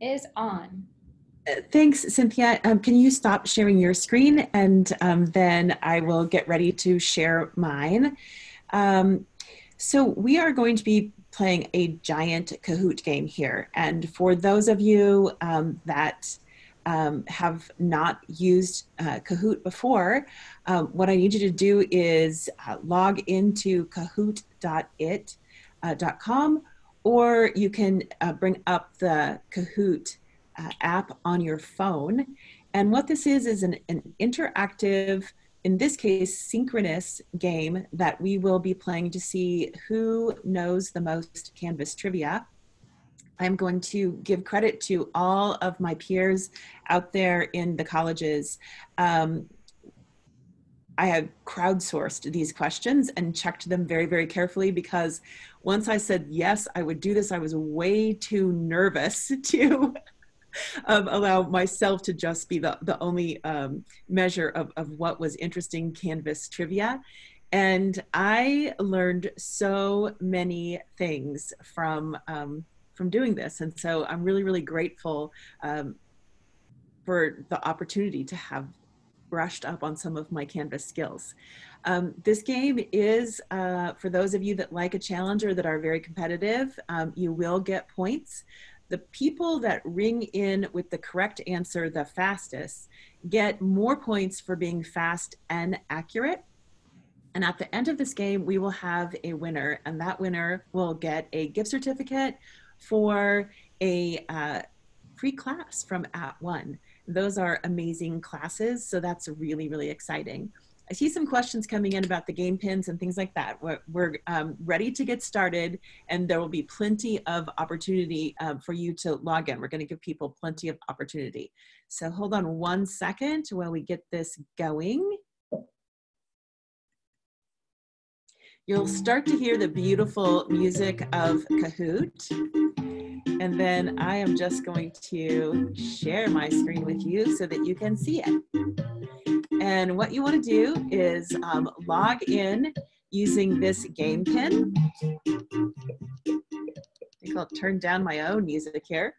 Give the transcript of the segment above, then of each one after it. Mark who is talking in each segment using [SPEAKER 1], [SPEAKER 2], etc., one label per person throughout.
[SPEAKER 1] Is on.
[SPEAKER 2] Uh, Thanks, Cynthia. Um, can you stop sharing your screen and um, then I will get ready to share mine. Um, so we are going to be playing a giant Kahoot game here. And for those of you um, that um, have not used uh, Kahoot before, um, what I need you to do is uh, log into kahoot.it.com or you can uh, bring up the Kahoot uh, app on your phone. And what this is, is an, an interactive, in this case, synchronous game that we will be playing to see who knows the most Canvas trivia. I'm going to give credit to all of my peers out there in the colleges. Um, I have crowdsourced these questions and checked them very, very carefully because once I said, yes, I would do this, I was way too nervous to um, allow myself to just be the, the only um, measure of, of what was interesting Canvas trivia. And I learned so many things from, um, from doing this. And so I'm really, really grateful um, for the opportunity to have brushed up on some of my Canvas skills. Um, this game is, uh, for those of you that like a challenge or that are very competitive, um, you will get points. The people that ring in with the correct answer the fastest get more points for being fast and accurate. And at the end of this game, we will have a winner, and that winner will get a gift certificate for a uh, free class from @ONE. Those are amazing classes, so that's really, really exciting. I see some questions coming in about the game pins and things like that. We're, we're um, ready to get started and there will be plenty of opportunity um, for you to log in. We're gonna give people plenty of opportunity. So hold on one second while we get this going. You'll start to hear the beautiful music of Kahoot. And then I am just going to share my screen with you so that you can see it. And what you want to do is um, log in using this game pin. I think I'll turn down my own music here.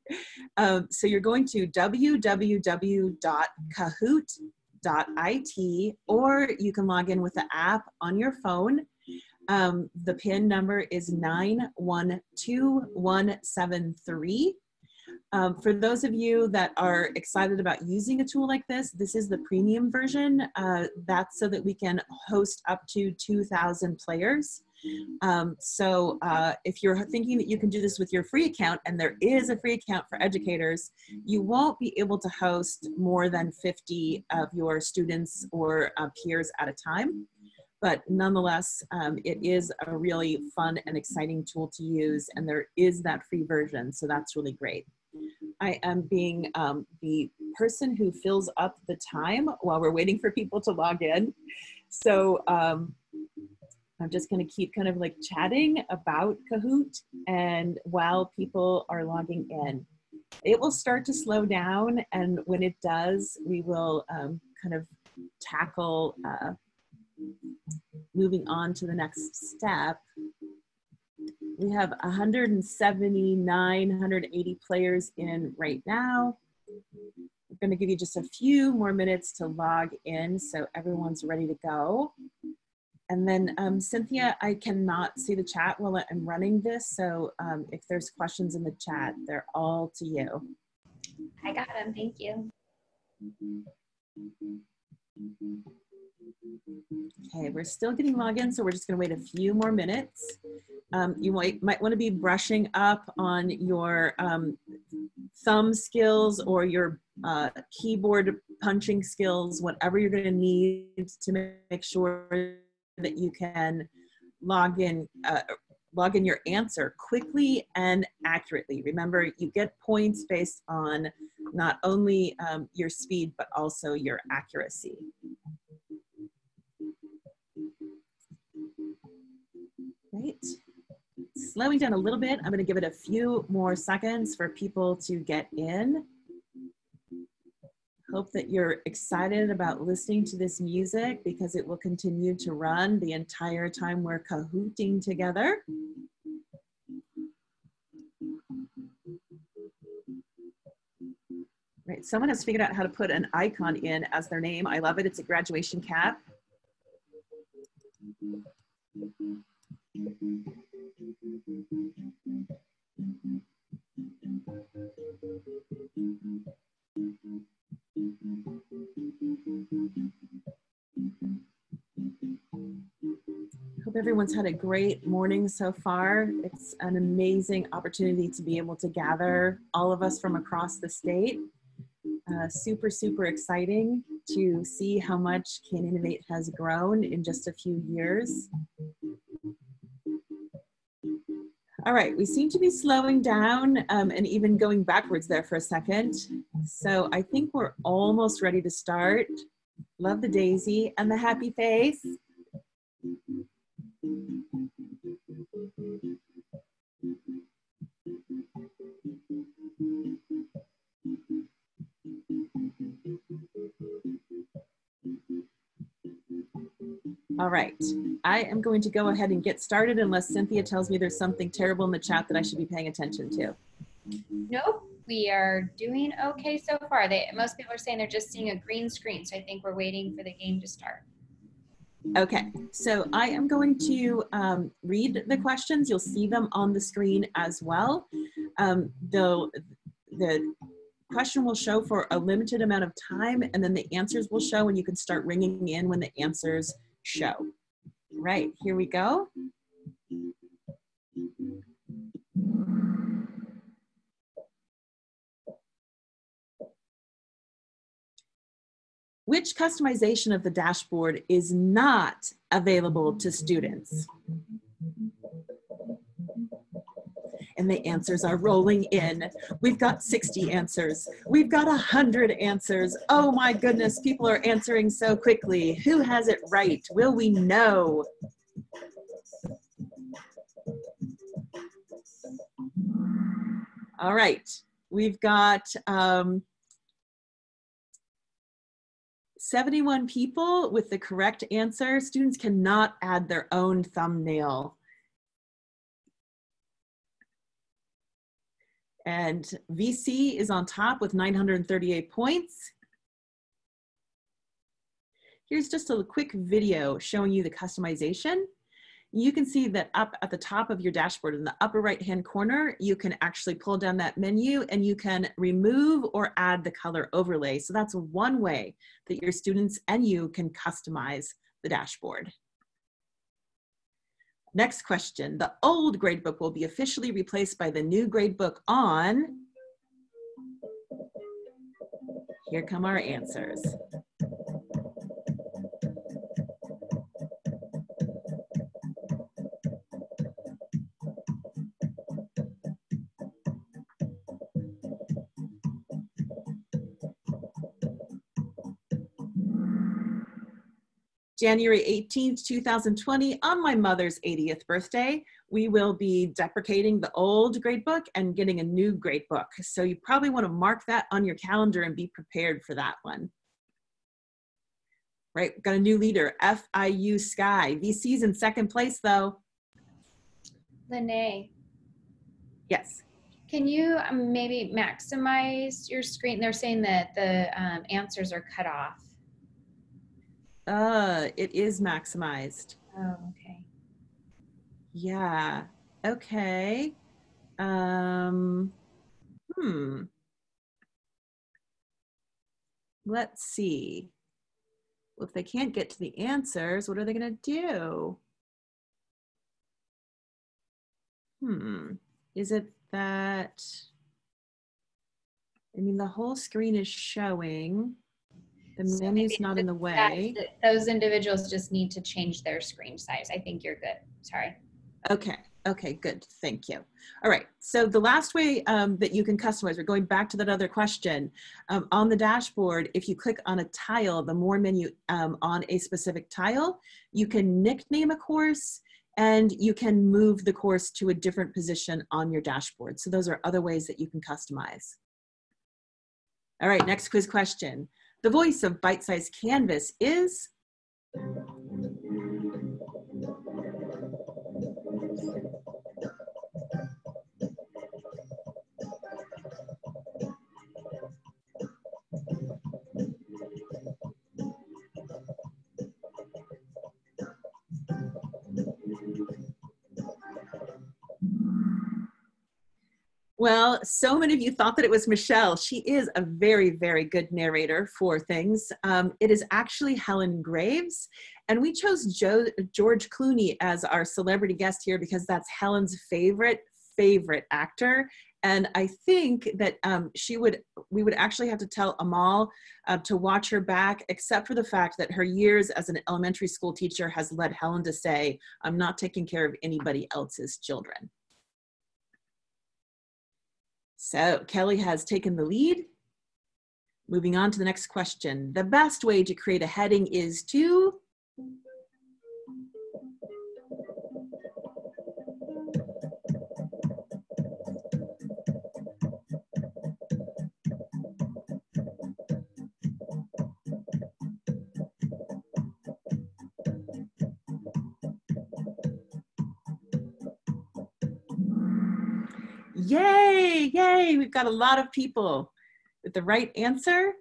[SPEAKER 2] Um, so you're going to www.kahoot.it or you can log in with the app on your phone um, the PIN number is 912173. Um, for those of you that are excited about using a tool like this, this is the premium version. Uh, that's so that we can host up to 2,000 players. Um, so uh, if you're thinking that you can do this with your free account, and there is a free account for educators, you won't be able to host more than 50 of your students or uh, peers at a time but nonetheless, um, it is a really fun and exciting tool to use, and there is that free version, so that's really great. I am being um, the person who fills up the time while we're waiting for people to log in. So um, I'm just gonna keep kind of like chatting about Kahoot and while people are logging in. It will start to slow down and when it does, we will um, kind of tackle uh, moving on to the next step, we have 179, 180 players in right now. I'm going to give you just a few more minutes to log in so everyone's ready to go. And then um, Cynthia, I cannot see the chat while I'm running this. So um, if there's questions in the chat, they're all to you.
[SPEAKER 1] I got them. Thank you.
[SPEAKER 2] Okay, we're still getting login, so we're just gonna wait a few more minutes. Um, you might, might wanna be brushing up on your um, thumb skills or your uh, keyboard punching skills, whatever you're gonna need to make sure that you can log in, uh, log in your answer quickly and accurately. Remember, you get points based on not only um, your speed, but also your accuracy. Right. Slowing down a little bit, I'm going to give it a few more seconds for people to get in. Hope that you're excited about listening to this music because it will continue to run the entire time we're cahooting together. Right, someone has figured out how to put an icon in as their name. I love it. It's a graduation cap. Hope everyone's had a great morning so far. It's an amazing opportunity to be able to gather all of us from across the state. Uh, super, super exciting to see how much Can Innovate has grown in just a few years. All right, we seem to be slowing down um, and even going backwards there for a second. So I think we're almost ready to start. Love the daisy and the happy face. All right, I am going to go ahead and get started unless Cynthia tells me there's something terrible in the chat that I should be paying attention to.
[SPEAKER 1] Nope, we are doing okay so far. They, most people are saying they're just seeing a green screen, so I think we're waiting for the game to start.
[SPEAKER 2] Okay, so I am going to um, read the questions. You'll see them on the screen as well. Um, the, the question will show for a limited amount of time and then the answers will show and you can start ringing in when the answers show. Right, here we go. Which customization of the dashboard is not available to students? and the answers are rolling in. We've got 60 answers. We've got 100 answers. Oh my goodness, people are answering so quickly. Who has it right? Will we know? All right, we've got um, 71 people with the correct answer. Students cannot add their own thumbnail. And VC is on top with 938 points. Here's just a quick video showing you the customization. You can see that up at the top of your dashboard in the upper right hand corner, you can actually pull down that menu and you can remove or add the color overlay. So that's one way that your students and you can customize the dashboard. Next question. The old gradebook will be officially replaced by the new gradebook on. Here come our answers. January 18th, 2020, on my mother's 80th birthday, we will be deprecating the old gradebook and getting a new gradebook. So you probably want to mark that on your calendar and be prepared for that one. Right, We've got a new leader, FIU Sky. VC's in second place though.
[SPEAKER 1] Lene,
[SPEAKER 2] Yes.
[SPEAKER 1] can you um, maybe maximize your screen? They're saying that the um, answers are cut off.
[SPEAKER 2] Uh, it is maximized.
[SPEAKER 1] Oh, okay.
[SPEAKER 2] Yeah. Okay. Um, hmm. Let's see. Well, if they can't get to the answers, what are they going to do? Hmm. Is it that? I mean, the whole screen is showing. The
[SPEAKER 1] So
[SPEAKER 2] menu's not in the way.
[SPEAKER 1] Those individuals just need to change their screen size. I think you're good. Sorry.
[SPEAKER 2] Okay, okay, good, thank you. All right, so the last way um, that you can customize, we're going back to that other question. Um, on the dashboard, if you click on a tile, the more menu um, on a specific tile, you can nickname a course and you can move the course to a different position on your dashboard. So those are other ways that you can customize. All right, next quiz question. The voice of Bite Size Canvas is? Well, so many of you thought that it was Michelle. She is a very, very good narrator for things. Um, it is actually Helen Graves. And we chose Joe, George Clooney as our celebrity guest here because that's Helen's favorite, favorite actor. And I think that um, she would, we would actually have to tell Amal uh, to watch her back, except for the fact that her years as an elementary school teacher has led Helen to say, I'm not taking care of anybody else's children. So Kelly has taken the lead. Moving on to the next question. The best way to create a heading is to Yay, we've got a lot of people with the right answer.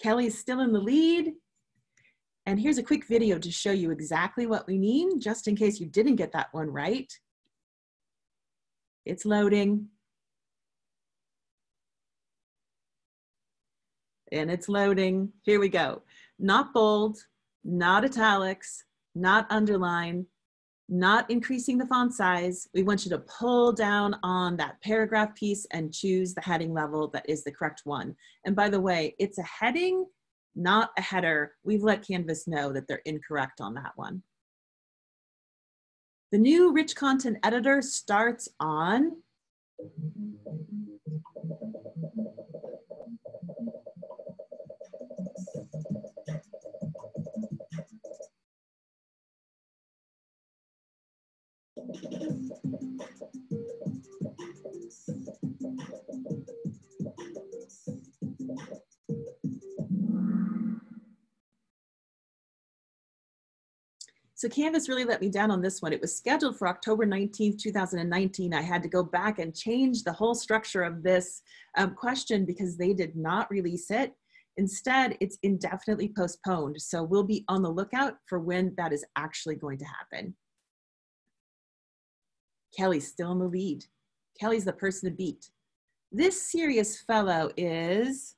[SPEAKER 2] Kelly's still in the lead. And here's a quick video to show you exactly what we mean, just in case you didn't get that one right. It's loading. And it's loading. Here we go. Not bold, not italics, not underline, not increasing the font size. We want you to pull down on that paragraph piece and choose the heading level that is the correct one. And by the way, it's a heading, not a header. We've let Canvas know that they're incorrect on that one. The new rich content editor starts on So Canvas really let me down on this one. It was scheduled for October 19th, 2019. I had to go back and change the whole structure of this um, question because they did not release it. Instead, it's indefinitely postponed. So we'll be on the lookout for when that is actually going to happen. Kelly's still in the lead. Kelly's the person to beat. This serious fellow is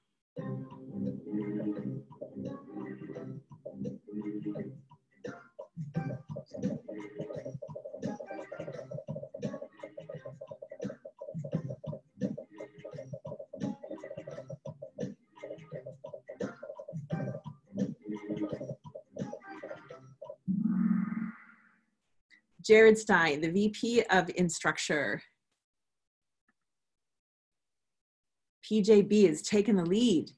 [SPEAKER 2] Jared Stein, the VP of Instructure. PJB has taken the lead.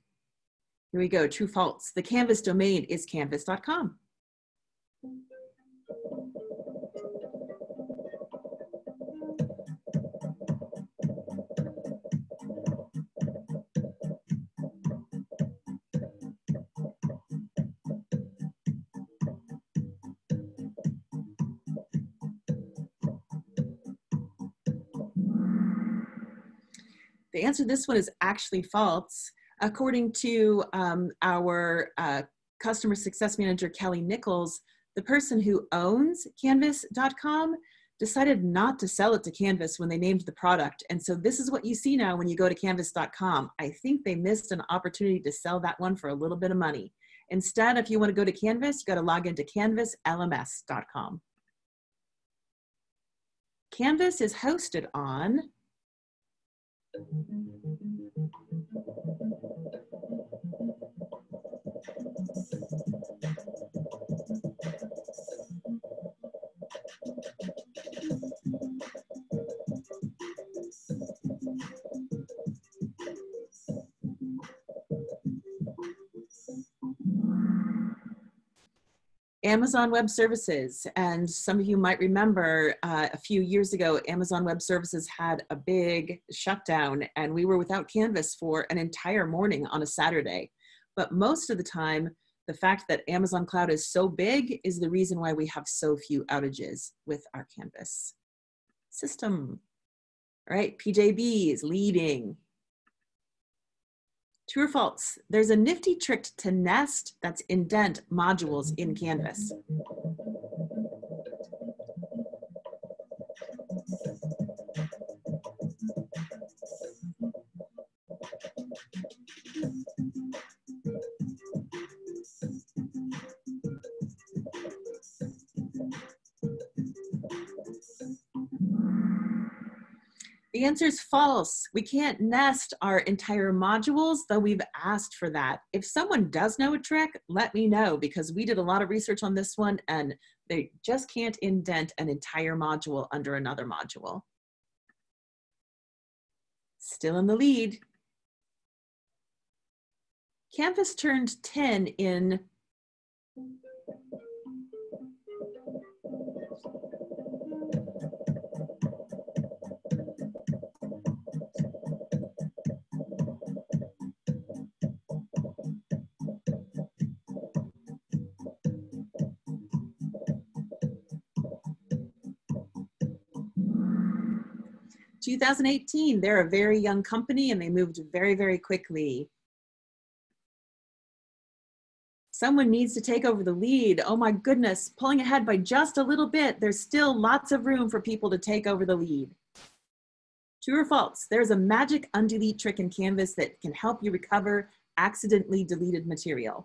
[SPEAKER 2] Here we go, true false. The Canvas domain is canvas.com. The answer to this one is actually false. According to um, our uh, customer success manager, Kelly Nichols, the person who owns canvas.com decided not to sell it to Canvas when they named the product. And so this is what you see now when you go to canvas.com. I think they missed an opportunity to sell that one for a little bit of money. Instead, if you want to go to Canvas, you got to log into canvaslms.com. Canvas is hosted on Thank you. Amazon Web Services. And some of you might remember uh, a few years ago, Amazon Web Services had a big shutdown and we were without Canvas for an entire morning on a Saturday. But most of the time, the fact that Amazon Cloud is so big is the reason why we have so few outages with our Canvas system. All right, PJB is leading. True or false? There's a nifty trick to nest that's indent modules in Canvas. The answer is false. We can't nest our entire modules, though we've asked for that. If someone does know a trick, let me know because we did a lot of research on this one and they just can't indent an entire module under another module. Still in the lead. Canvas turned 10 in 2018, they're a very young company and they moved very, very quickly. Someone needs to take over the lead. Oh my goodness, pulling ahead by just a little bit. There's still lots of room for people to take over the lead. True or false? There's a magic undelete trick in Canvas that can help you recover accidentally deleted material.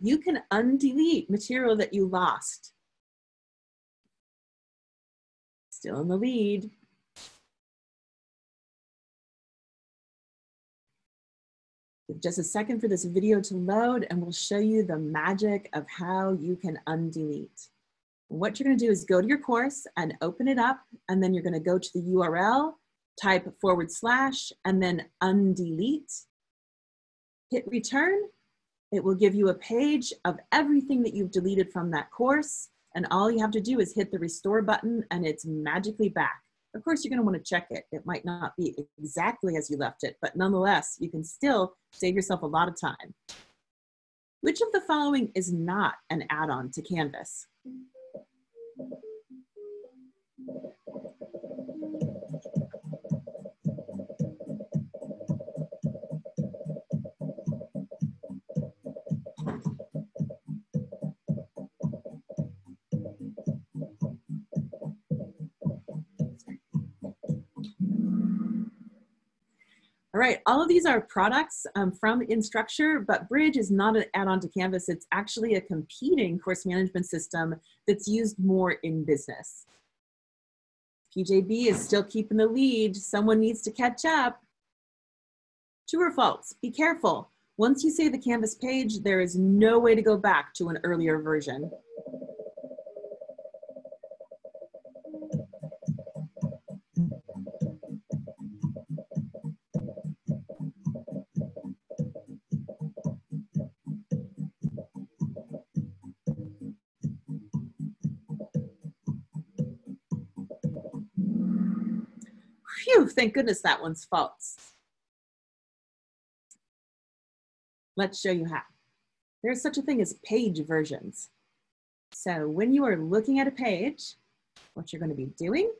[SPEAKER 2] You can undelete material that you lost. Still in the lead. Give just a second for this video to load and we'll show you the magic of how you can undelete. What you're gonna do is go to your course and open it up and then you're gonna go to the URL, type forward slash, and then undelete. Hit return it will give you a page of everything that you've deleted from that course. And all you have to do is hit the restore button and it's magically back. Of course, you're gonna to want to check it. It might not be exactly as you left it, but nonetheless, you can still save yourself a lot of time. Which of the following is not an add-on to Canvas? All right, all of these are products um, from Instructure, but Bridge is not an add-on to Canvas. It's actually a competing course management system that's used more in business. PJB is still keeping the lead. Someone needs to catch up. True or false? Be careful. Once you save the Canvas page, there is no way to go back to an earlier version. Phew, thank goodness that one's false. Let's show you how. There's such a thing as page versions. So when you are looking at a page, what you're going to be doing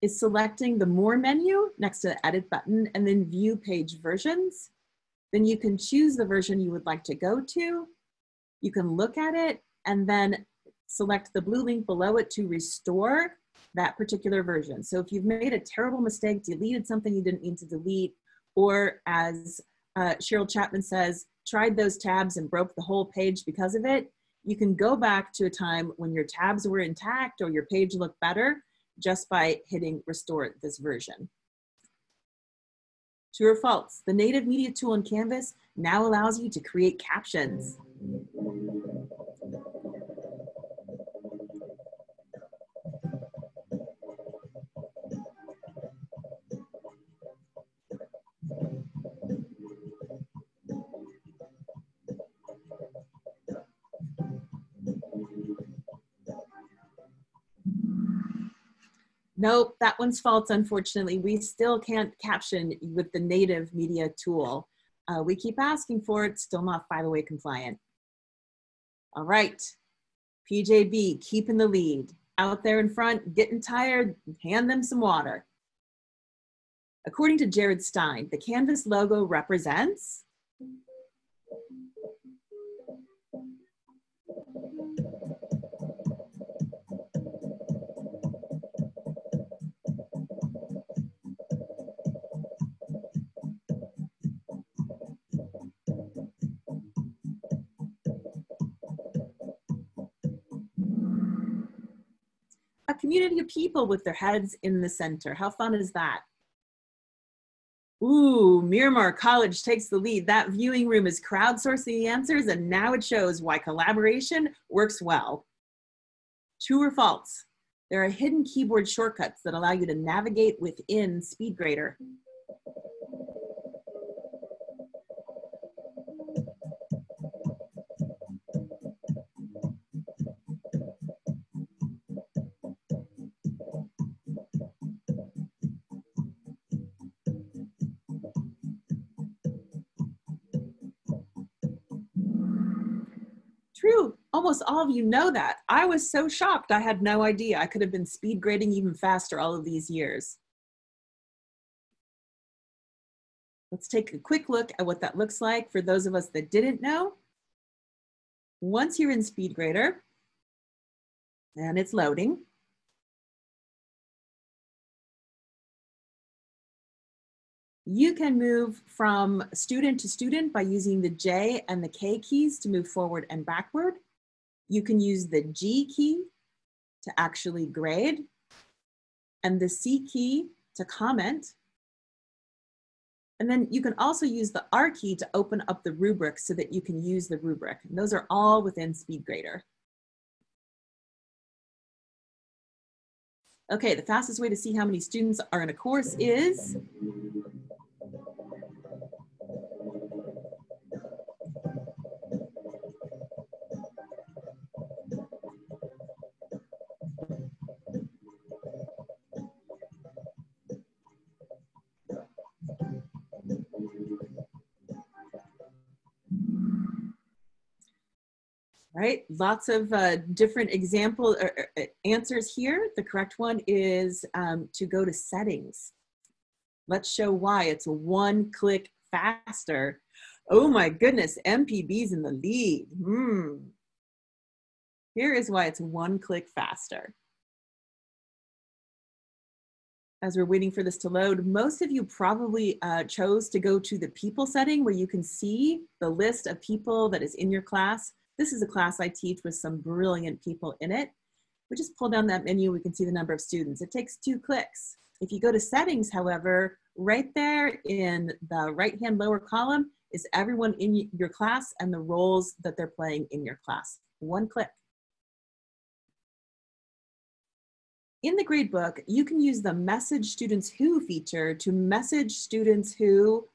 [SPEAKER 2] is selecting the More menu next to the Edit button and then View Page Versions. Then you can choose the version you would like to go to. You can look at it and then select the blue link below it to restore that particular version. So if you've made a terrible mistake, deleted something you didn't mean to delete, or as uh, Cheryl Chapman says, tried those tabs and broke the whole page because of it, you can go back to a time when your tabs were intact or your page looked better just by hitting restore this version. True or false, the native media tool in Canvas now allows you to create captions. Nope, that one's false, unfortunately. We still can't caption with the native media tool. Uh, we keep asking for it, still not 508 compliant. All right, PJB, keeping the lead. Out there in front, getting tired, hand them some water. According to Jared Stein, the Canvas logo represents community of people with their heads in the center. How fun is that? Ooh, Miramar College takes the lead. That viewing room is crowdsourcing the answers and now it shows why collaboration works well. True or false? There are hidden keyboard shortcuts that allow you to navigate within SpeedGrader. True. Almost all of you know that. I was so shocked. I had no idea. I could have been speed grading even faster all of these years. Let's take a quick look at what that looks like for those of us that didn't know. Once you're in SpeedGrader, and it's loading, You can move from student to student by using the J and the K keys to move forward and backward. You can use the G key to actually grade and the C key to comment. And then you can also use the R key to open up the rubric so that you can use the rubric. And those are all within SpeedGrader. Okay, the fastest way to see how many students are in a course is right? Lots of uh, different example uh, uh, answers here. The correct one is um, to go to settings. Let's show why it's one click faster. Oh my goodness, MPB's in the lead. Hmm. Here is why it's one click faster. As we're waiting for this to load, most of you probably uh, chose to go to the people setting where you can see the list of people that is in your class. This is a class I teach with some brilliant people in it. We just pull down that menu, we can see the number of students. It takes two clicks. If you go to settings, however, right there in the right-hand lower column is everyone in your class and the roles that they're playing in your class. One click. In the gradebook, you can use the message students who feature to message students who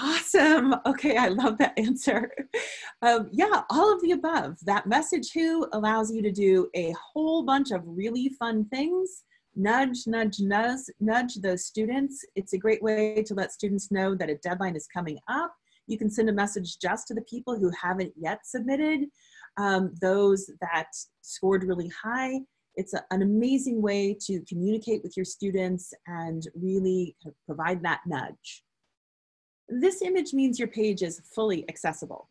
[SPEAKER 2] Awesome. Okay, I love that answer. Um, yeah, all of the above. That message who allows you to do a whole bunch of really fun things. Nudge, nudge, nudge, nudge those students. It's a great way to let students know that a deadline is coming up. You can send a message just to the people who haven't yet submitted, um, those that scored really high. It's a, an amazing way to communicate with your students and really provide that nudge. This image means your page is fully accessible.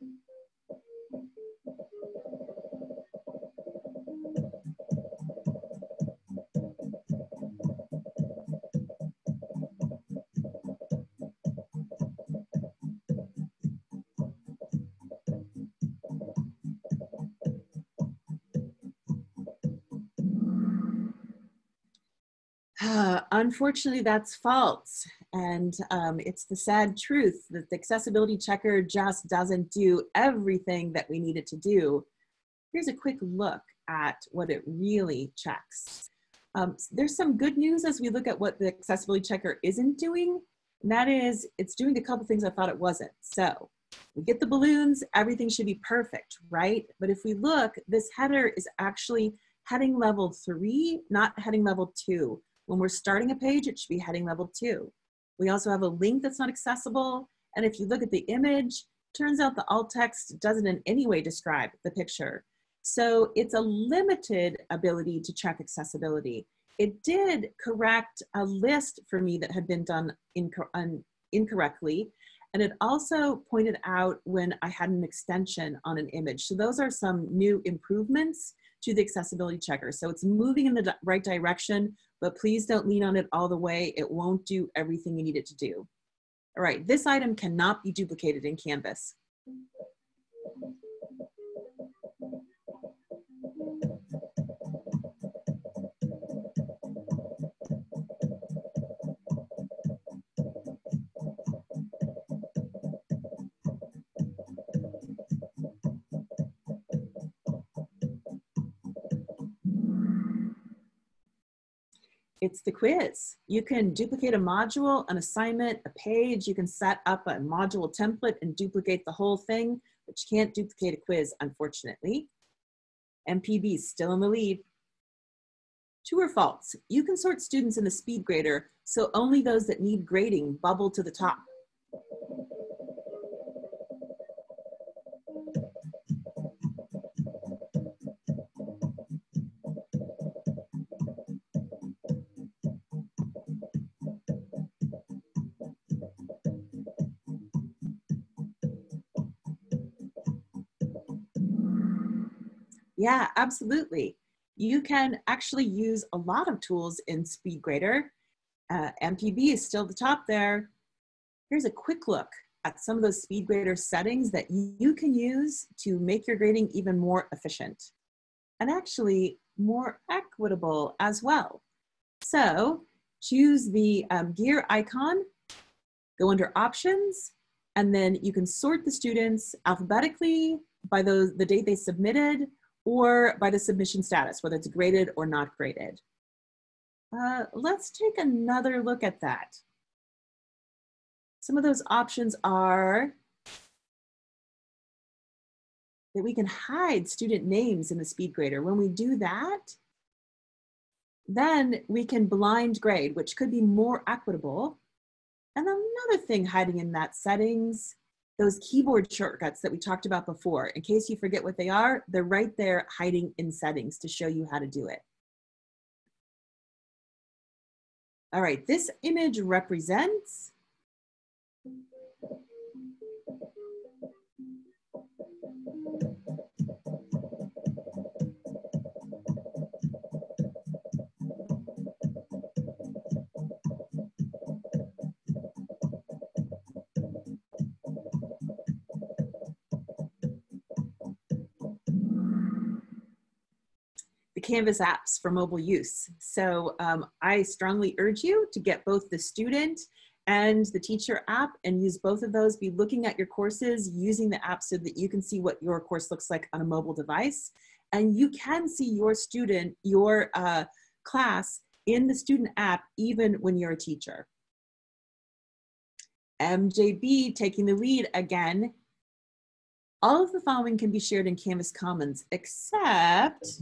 [SPEAKER 2] Unfortunately, that's false. And um, it's the sad truth that the accessibility checker just doesn't do everything that we need it to do. Here's a quick look at what it really checks. Um, there's some good news as we look at what the accessibility checker isn't doing. And that is, it's doing a couple things I thought it wasn't. So we get the balloons, everything should be perfect, right? But if we look, this header is actually heading level three, not heading level two. When we're starting a page, it should be heading level two. We also have a link that's not accessible. And if you look at the image, turns out the alt text doesn't in any way describe the picture. So it's a limited ability to check accessibility. It did correct a list for me that had been done inco incorrectly. And it also pointed out when I had an extension on an image. So those are some new improvements to the accessibility checker. So it's moving in the right direction, but please don't lean on it all the way. It won't do everything you need it to do. All right, this item cannot be duplicated in Canvas. It's the quiz. You can duplicate a module, an assignment, a page. You can set up a module template and duplicate the whole thing, but you can't duplicate a quiz, unfortunately. MPB is still in the lead. True or false? You can sort students in the speed grader, so only those that need grading bubble to the top. Yeah, absolutely. You can actually use a lot of tools in SpeedGrader. Uh, MPB is still the top there. Here's a quick look at some of those SpeedGrader settings that you can use to make your grading even more efficient and actually more equitable as well. So choose the um, gear icon, go under options, and then you can sort the students alphabetically by those, the date they submitted or by the submission status, whether it's graded or not graded. Uh, let's take another look at that. Some of those options are that we can hide student names in the speed grader. When we do that, then we can blind grade, which could be more equitable. And another thing hiding in that settings those keyboard shortcuts that we talked about before, in case you forget what they are, they're right there hiding in settings to show you how to do it. All right, this image represents Canvas apps for mobile use. So um, I strongly urge you to get both the student and the teacher app and use both of those. Be looking at your courses using the app so that you can see what your course looks like on a mobile device. And you can see your student, your uh, class in the student app even when you're a teacher. MJB taking the lead again all of the following can be shared in Canvas Commons except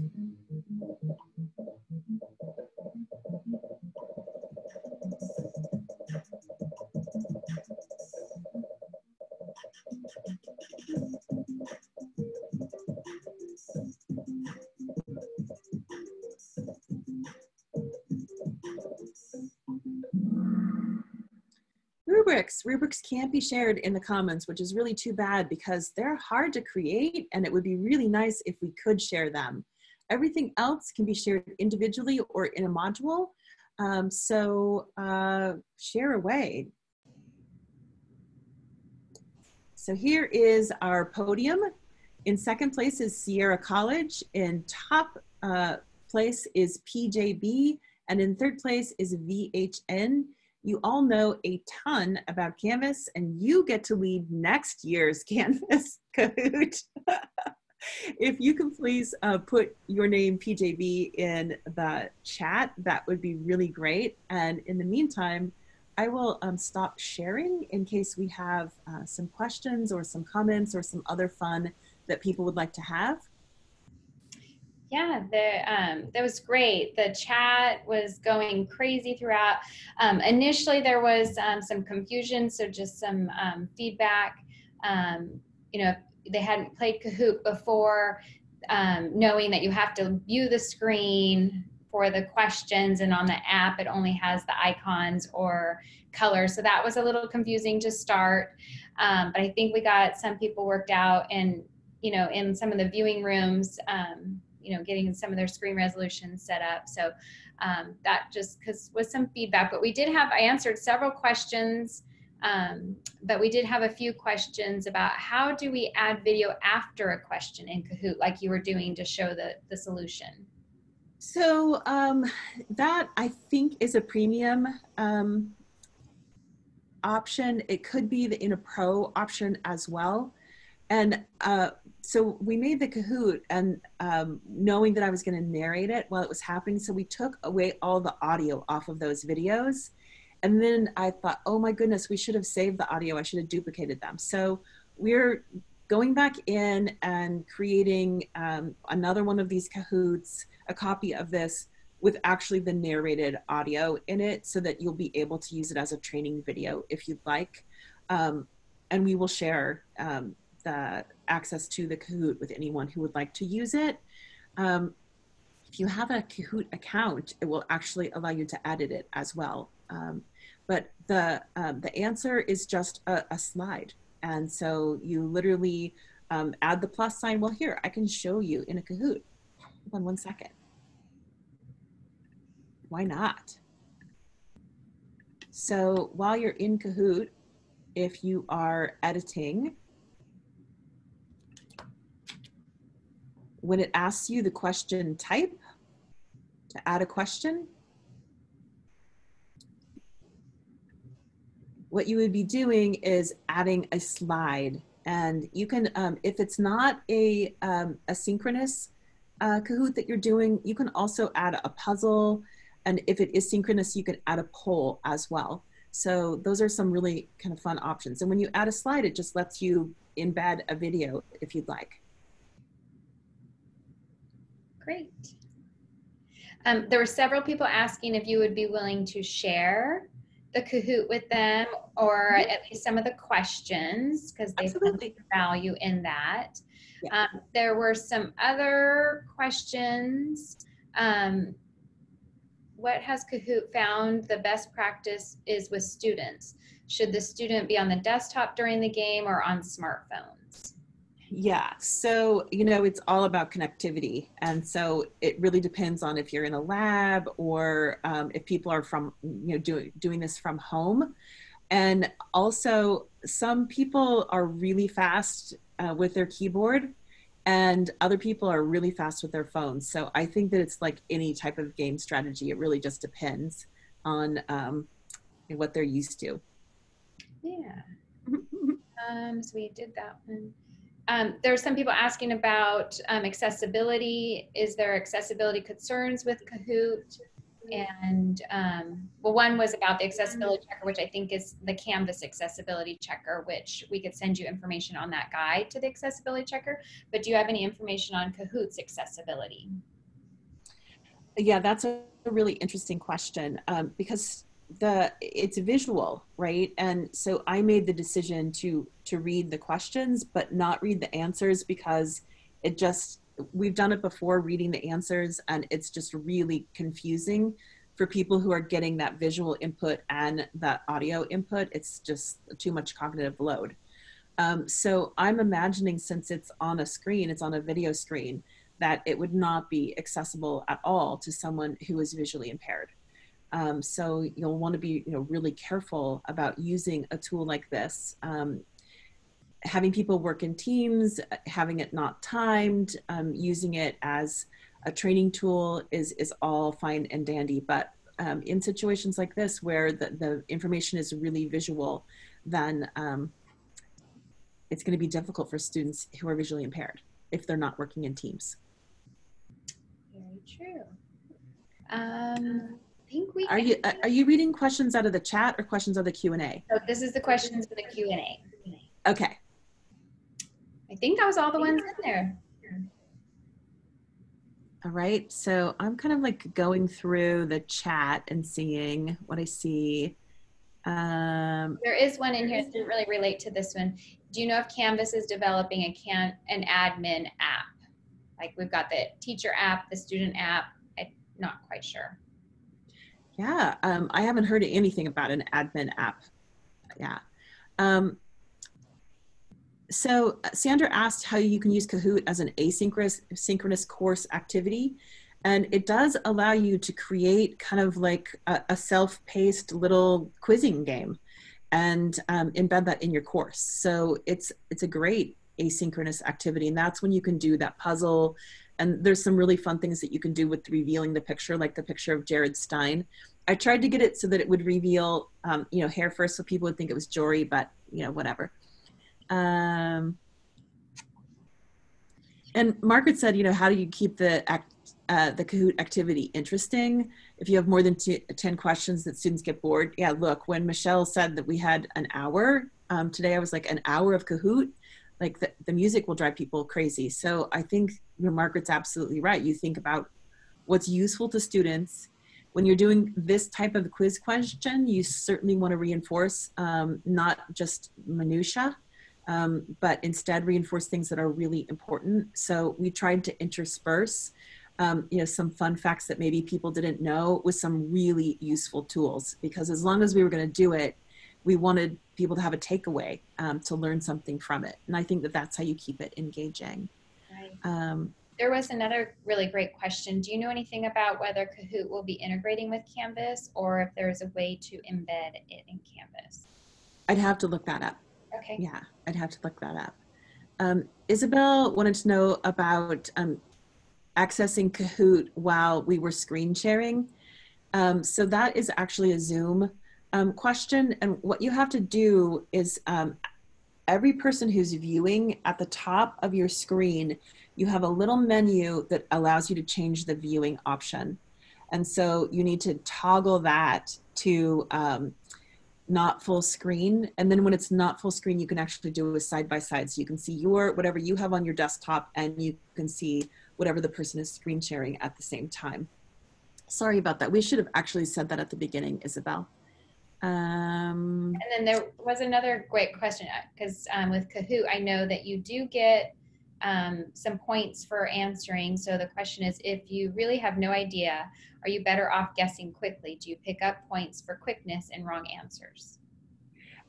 [SPEAKER 2] rubrics. Can't be shared in the Commons, which is really too bad because they're hard to create and it would be really nice if we could share them. Everything else can be shared individually or in a module. Um, so uh, share away. So here is our podium. In second place is Sierra College. In top uh, place is PJB. And in third place is VHN. You all know a ton about Canvas and you get to lead next year's Canvas Kahoot. if you can please uh, put your name PJB in the chat, that would be really great. And in the meantime, I will um, stop sharing in case we have uh, some questions or some comments or some other fun that people would like to have.
[SPEAKER 1] Yeah, the, um, that was great. The chat was going crazy throughout. Um, initially, there was um, some confusion, so just some um, feedback. Um, you know, they hadn't played Kahoot before, um, knowing that you have to view the screen, for the questions and on the app, it only has the icons or colors. So that was a little confusing to start. But I think we got some people worked out and, you know, in some of the viewing rooms, you know, getting some of their screen resolution set up. So um, that just because was some feedback, but we did have, I answered several questions um, but we did have a few questions about how do we add video after a question in Kahoot like you were doing to show the, the solution?
[SPEAKER 2] So um, that I think is a premium um, option. It could be the in a pro option as well. And uh, so we made the Kahoot and um, knowing that I was gonna narrate it while it was happening. So we took away all the audio off of those videos and then I thought, oh my goodness, we should have saved the audio. I should have duplicated them. So we're going back in and creating um, another one of these Kahoots, a copy of this with actually the narrated audio in it so that you'll be able to use it as a training video if you'd like. Um, and we will share um, the access to the Kahoot with anyone who would like to use it. Um, if you have a Kahoot account, it will actually allow you to edit it as well. Um, but the, um, the answer is just a, a, slide. And so you literally um, add the plus sign. Well, here, I can show you in a Kahoot. Hold on one second. Why not? So while you're in Kahoot, if you are editing, when it asks you the question type, to add a question, what you would be doing is adding a slide. And you can, um, if it's not a, um, a synchronous uh, Kahoot that you're doing, you can also add a puzzle. And if it is synchronous, you can add a poll as well. So those are some really kind of fun options. And when you add a slide, it just lets you embed a video if you'd like.
[SPEAKER 1] Great. Um, there were several people asking if you would be willing to share the Kahoot with them or at least some of the questions because they found value in that. Yeah. Um, there were some other questions. Um, what has Kahoot found the best practice is with students? Should the student be on the desktop during the game or on smartphones?
[SPEAKER 2] Yeah, so, you know, it's all about connectivity. And so it really depends on if you're in a lab or um, if people are from, you know, doing, doing this from home. And also some people are really fast uh, with their keyboard and other people are really fast with their phones. So I think that it's like any type of game strategy. It really just depends on um, what they're used to.
[SPEAKER 1] Yeah. um, so we did that one. Um, there are some people asking about um, accessibility. Is there accessibility concerns with Kahoot? And um, well, one was about the accessibility checker, which I think is the Canvas accessibility checker, which we could send you information on that guide to the accessibility checker. But do you have any information on Kahoot's accessibility?
[SPEAKER 2] Yeah, that's a really interesting question um, because the it's visual right? And so i made the decision to to read the questions but not read the answers because it just we've done it before reading the answers and it's just really confusing for people who are getting that visual input and that audio input. It's just too much cognitive load. Um, so i'm imagining since it's on a screen it's on a video screen that it would not be accessible at all to someone who is visually impaired um, so you'll want to be you know, really careful about using a tool like this. Um, having people work in teams, having it not timed, um, using it as a training tool is, is all fine and dandy. But um, in situations like this where the, the information is really visual, then um, it's going to be difficult for students who are visually impaired if they're not working in teams.
[SPEAKER 1] Very true. Um, think we
[SPEAKER 2] are you uh, are you reading questions out of the chat or questions of the Q&A?
[SPEAKER 1] So this is the questions for the Q&A.
[SPEAKER 2] Okay.
[SPEAKER 1] I think that was all the ones in there.
[SPEAKER 2] All right, so I'm kind of like going through the chat and seeing what I see. Um,
[SPEAKER 1] there is one in here that didn't really relate to this one. Do you know if Canvas is developing a can an admin app? Like we've got the teacher app, the student app, I'm not quite sure.
[SPEAKER 2] Yeah, um, I haven't heard anything about an admin app. Yeah. Um, so Sandra asked how you can use Kahoot as an asynchronous synchronous course activity. And it does allow you to create kind of like a, a self-paced little quizzing game and um, embed that in your course. So it's, it's a great asynchronous activity. And that's when you can do that puzzle. And there's some really fun things that you can do with revealing the picture, like the picture of Jared Stein. I tried to get it so that it would reveal, um, you know, hair first so people would think it was Jory, but, you know, whatever. Um, and Margaret said, you know, how do you keep the act, uh, the Kahoot activity interesting? If you have more than two, 10 questions that students get bored. Yeah, look, when Michelle said that we had an hour, um, today I was like an hour of Kahoot, like the, the music will drive people crazy. So I think your Margaret's absolutely right. You think about what's useful to students. When you're doing this type of quiz question, you certainly want to reinforce um, not just minutia, um, but instead reinforce things that are really important. So we tried to intersperse um, you know, some fun facts that maybe people didn't know with some really useful tools because as long as we were going to do it, we wanted people to have a takeaway um, to learn something from it. And I think that that's how you keep it engaging.
[SPEAKER 1] Right.
[SPEAKER 2] Um,
[SPEAKER 1] there was another really great question. Do you know anything about whether Kahoot will be integrating with Canvas or if there's a way to embed it in Canvas?
[SPEAKER 2] I'd have to look that up.
[SPEAKER 1] Okay.
[SPEAKER 2] Yeah, I'd have to look that up. Um, Isabel wanted to know about um, accessing Kahoot while we were screen sharing. Um, so that is actually a Zoom um, question. And what you have to do is um, every person who's viewing at the top of your screen, you have a little menu that allows you to change the viewing option. And so you need to toggle that to um, not full screen. And then when it's not full screen, you can actually do a side by side. So you can see your, whatever you have on your desktop and you can see whatever the person is screen sharing at the same time. Sorry about that. We should have actually said that at the beginning, Isabel. Um,
[SPEAKER 1] and then there was another great question because um, with Kahoot, I know that you do get um, some points for answering. So the question is, if you really have no idea, are you better off guessing quickly? Do you pick up points for quickness and wrong answers?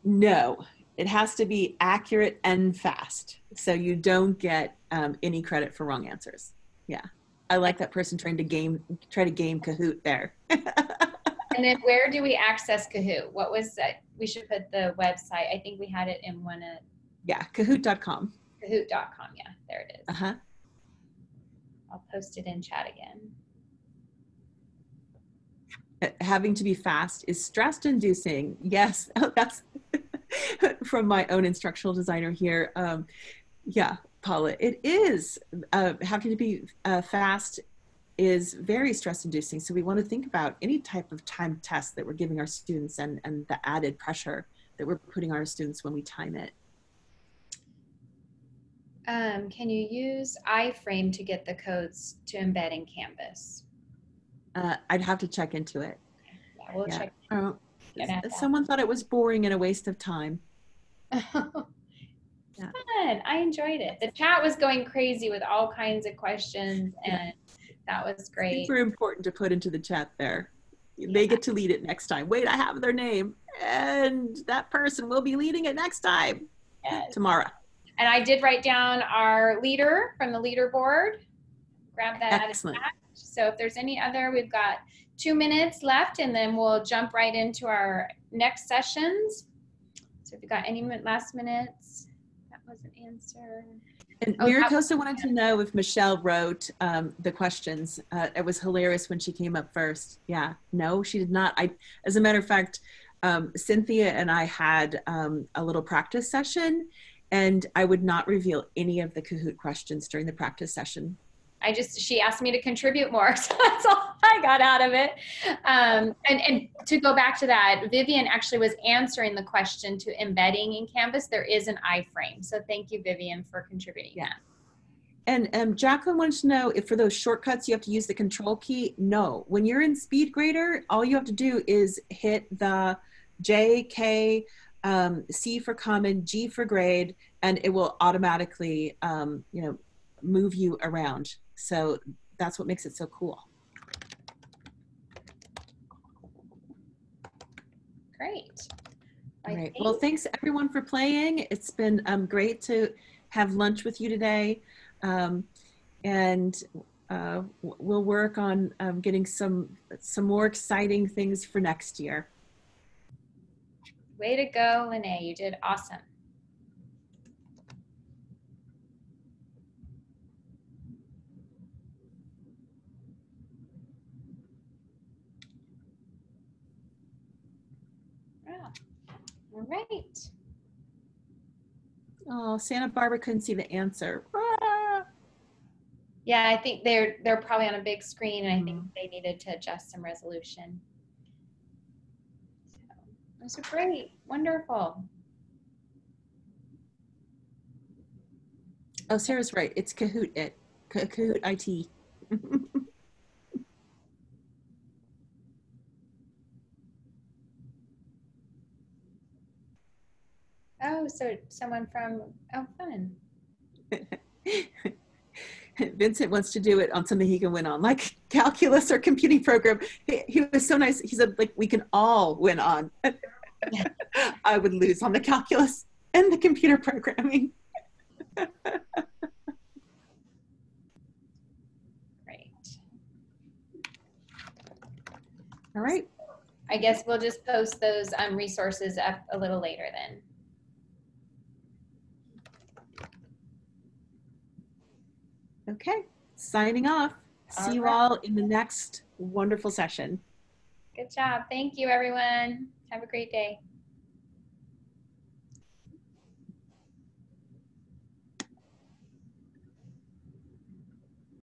[SPEAKER 2] No, it has to be accurate and fast. So you don't get um, any credit for wrong answers. Yeah. I like that person trying to game, try to game Kahoot there.
[SPEAKER 1] and then where do we access Kahoot? What was that? We should put the website. I think we had it in one of.
[SPEAKER 2] Yeah, kahoot.com.
[SPEAKER 1] Kahoot.com. Yeah, there it is.
[SPEAKER 2] Uh huh.
[SPEAKER 1] I'll post it in chat again.
[SPEAKER 2] Uh, having to be fast is stress inducing. Yes, that's from my own instructional designer here. Um, yeah, Paula, it is. Uh, having to be uh, fast is very stress inducing. So we want to think about any type of time test that we're giving our students and, and the added pressure that we're putting on our students when we time it.
[SPEAKER 1] Um, can you use iframe to get the codes to embed in Canvas?
[SPEAKER 2] Uh, I'd have to check into it.
[SPEAKER 1] Yeah, we'll
[SPEAKER 2] Yeah.
[SPEAKER 1] check.
[SPEAKER 2] Uh,
[SPEAKER 1] at that.
[SPEAKER 2] someone thought it was boring and a waste of time. Yeah.
[SPEAKER 1] Fun. I enjoyed it. The chat was going crazy with all kinds of questions, and that was great.
[SPEAKER 2] Super important to put into the chat there. They get to lead it next time. Wait, I have their name. And that person will be leading it next time,
[SPEAKER 1] Yes.
[SPEAKER 2] tomorrow.
[SPEAKER 1] And I did write down our leader from the leaderboard. Grab that out of
[SPEAKER 2] Excellent.
[SPEAKER 1] So if there's any other, we've got two minutes left, and then we'll jump right into our next sessions. So if you got any last minutes, that was an answer.
[SPEAKER 2] And
[SPEAKER 1] Oh,
[SPEAKER 2] MiraCosta wanted to know if Michelle wrote um, the questions. Uh, it was hilarious when she came up first. Yeah, no, she did not. I, as a matter of fact, um, Cynthia and I had um, a little practice session, and I would not reveal any of the Kahoot questions during the practice session.
[SPEAKER 1] I just she asked me to contribute more, so that's all I got out of it. Um, and and to go back to that, Vivian actually was answering the question to embedding in Canvas. There is an iframe, so thank you, Vivian, for contributing
[SPEAKER 2] Yeah.
[SPEAKER 1] that.
[SPEAKER 2] And um, Jacqueline wants to know if for those shortcuts you have to use the control key. No, when you're in SpeedGrader, all you have to do is hit the J, K, um, C for common, G for grade, and it will automatically, um, you know, move you around. So that's what makes it so cool.
[SPEAKER 1] Great.
[SPEAKER 2] All right. Well, thanks everyone for playing. It's been um, great to have lunch with you today. Um, and uh, we'll work on um, getting some, some more exciting things for next year.
[SPEAKER 1] Way to go, Lene. You did awesome. Right.
[SPEAKER 2] Oh, Santa Barbara couldn't see the answer. Ah.
[SPEAKER 1] Yeah, I think they're they're probably on a big screen, and I think they needed to adjust some resolution. So, those are great, wonderful.
[SPEAKER 2] Oh, Sarah's right. It's Kahoot it. Kahoot IT.
[SPEAKER 1] Oh, so someone from oh, fun.
[SPEAKER 2] Vincent wants to do it on something he can win on, like calculus or computing program. He, he was so nice. He said, like, we can all win on. I would lose on the calculus and the computer programming.
[SPEAKER 1] Great.
[SPEAKER 2] All right.
[SPEAKER 1] I guess we'll just post those um, resources up a little later then.
[SPEAKER 2] Okay. Signing off. See
[SPEAKER 1] All
[SPEAKER 2] you
[SPEAKER 1] right.
[SPEAKER 2] all in the next wonderful session.
[SPEAKER 1] Good job. Thank you, everyone. Have a great day.